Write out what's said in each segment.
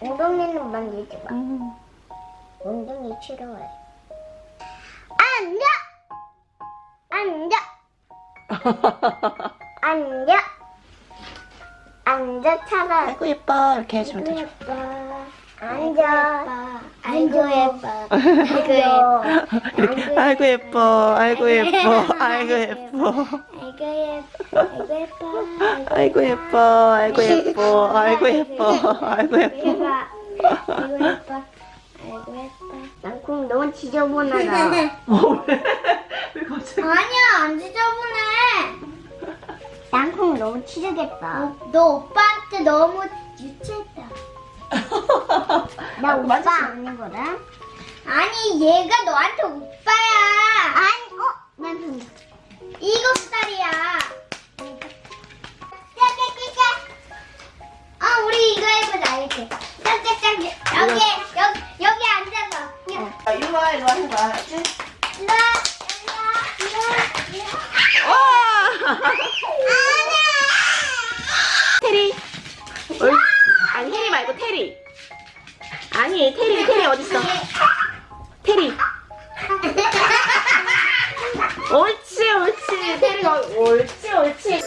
엉덩이는 만지지 마. 음. 엉덩이 싫어해. 앉아! 앉아! 앉아! 앉아 차라. 아이고 예뻐 이렇게 해주면 되죠. 예뻐. 앉아. 아이고 예뻐. 아이고 예뻐. 아이고 예뻐 아이고 예뻐 아이고 예뻐 아이고 예뻐. 아이고 예뻐 아이고 아이고 예뻐. 예뻐 아이고 예뻐 아이고 예뻐 아이고 예뻐. 아이고 예뻐. 땅콩 너무 지저분하다. 왜 갑자기 아니야 안 지저분해. 땅콩 너무 치르겠다. 너 오빠한테 너무 유치했다. 나 오빠 아니거든. 아니 얘가 너한테 오빠야. 아니 어? 난 일곱 살이야. 짜짜짜짜. 아 우리 이거 해보자 이렇게. 짜짜짜 여기 여기 여기 앉아서. 아, 이리 와 이리 와 해봐 알았지? 일로 와, 일로 와, 일로 와. 와 아니 테리 테리 어딨어 테리 옳지 옳지 테리가 옳지 옳지.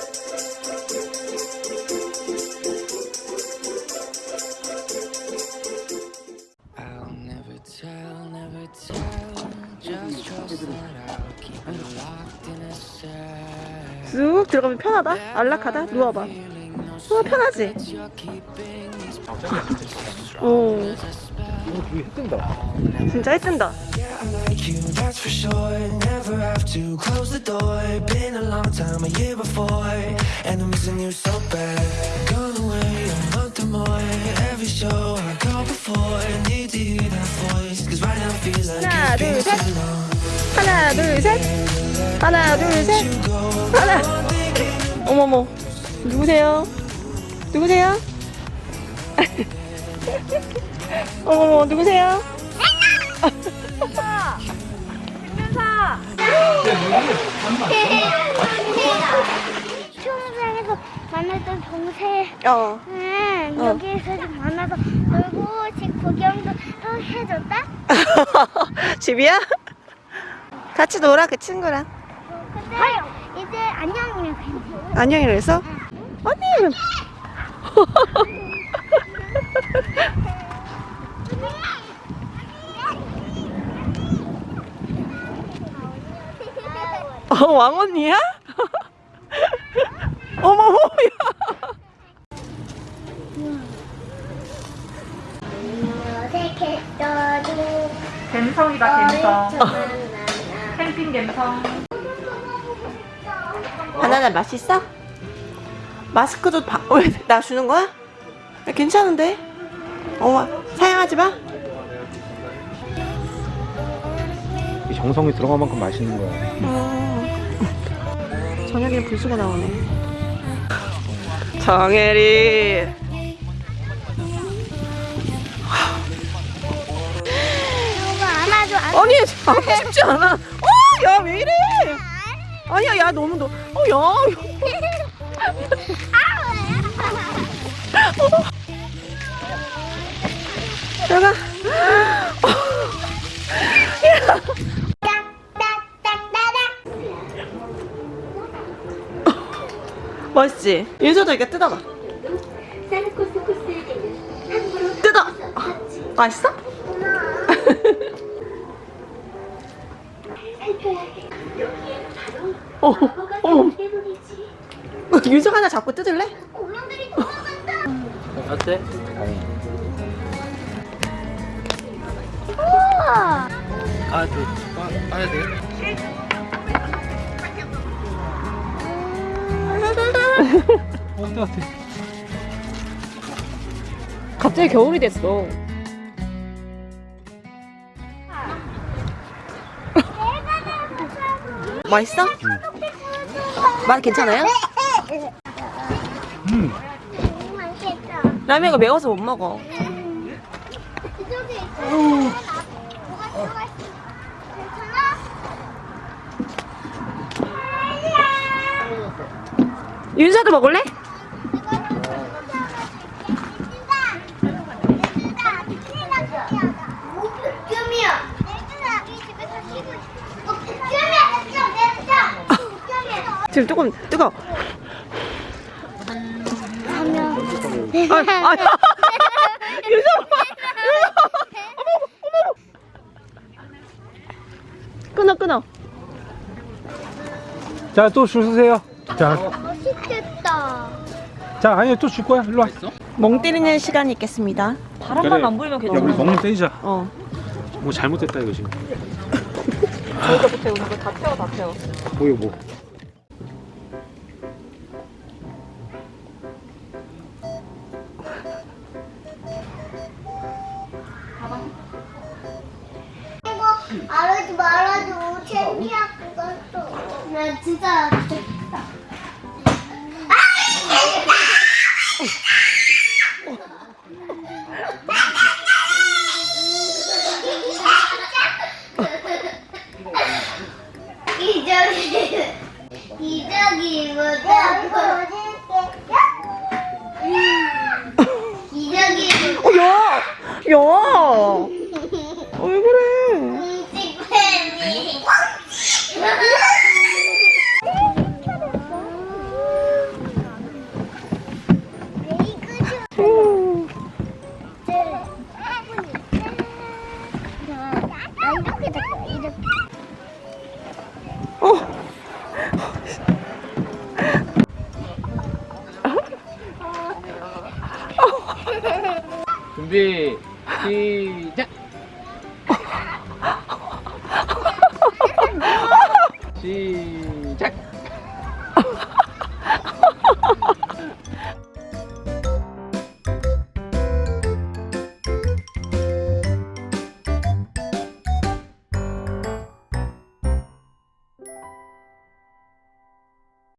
쑥 들어가면 편하다 안락하다 누워봐 어 편하지 오 되게 뜬다. 진짜 like 하나, 둘, 셋. 하나 둘 셋 하나 둘셋 You go, 하나 어머머 누구세요 누구세요? 어머머 누구세요? 수영장에서 만났던 동생. 어. 응, 어. 여기에서 좀 만나서 놀고 집 구경도 또 해줬다? 집이야? 같이 놀아 그 친구랑. 근데 이제 안녕이면 괜찮아 안녕이라 해서? 언니 어 왕언니야 어머머 야 어색했어도 갬성이다 갬성. 캠핑 갬성 바나나 맛있어? 마스크도 바... 왜, 나 주는 거야? 야, 괜찮은데? 어머 사양하지 마 이 정성이 들어간 만큼 맛있는 거야. 음. 저녁에 불수가 나오네 정혜리 안 아니 하고 싶지 않아 어, 야왜 이래 아니야 야 너무 너 어, 야 내가 멋있지? 윤서도 이렇게 뜯어봐 뜯어 맛있어? 어, 어. 윤석 하나 잡고 뜯을래? 어때? 우와 아, 저, 빠, 빠야 돼요? 어, 같아. 갑자기 겨울이 됐어. 맛있어? 맛 괜찮아요? 음. 라면이 매워서 못 먹어. 윤서도 먹을래? 어, 아, 지금 조금 뜨거. 아, 아, 유정아, 끊어, 끊어. 자, 또 줄 서세요. 자, 맛있겠다. 자, 아니 또 줄 거야. 일로 와. 멍 때리는 시간이 있겠습니다. 바람만 안 불면 야, 우리 괜찮아. 먹는 떼자. 어. 뭐 잘못됐다 이거 지금. 저희가 못해 오는 거다 태워 다 태워. 뭐 이거 뭐? 이거 알아지 말아줘. 창피야 그것도. 나 진짜 좋겠다. 기저귀 기저귀 뭐야? 어, 야! 야! 왜 그래? 찍팬이 음. 이렇게 됐어 이렇게 어. 준비 시작 Se